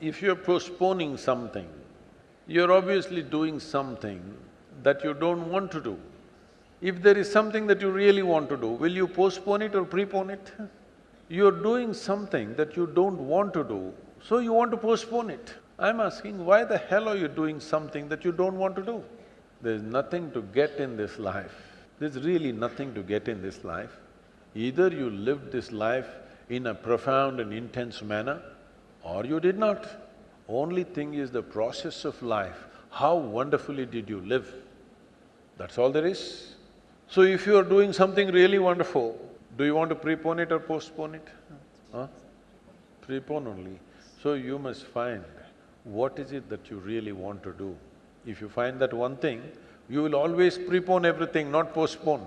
if you're postponing something, you're obviously doing something that you don't want to do. If there is something that you really want to do, will you postpone it or prepone it? You're doing something that you don't want to do, so you want to postpone it. I'm asking, why the hell are you doing something that you don't want to do? There's nothing to get in this life. There's really nothing to get in this life. Either you live this life in a profound and intense manner, or you did not. Only thing is the process of life, how wonderfully did you live? That's all there is. So if you are doing something really wonderful, do you want to prepone it or postpone it? Huh? Prepone only. So you must find what is it that you really want to do. If you find that one thing, you will always prepone everything, not postpone.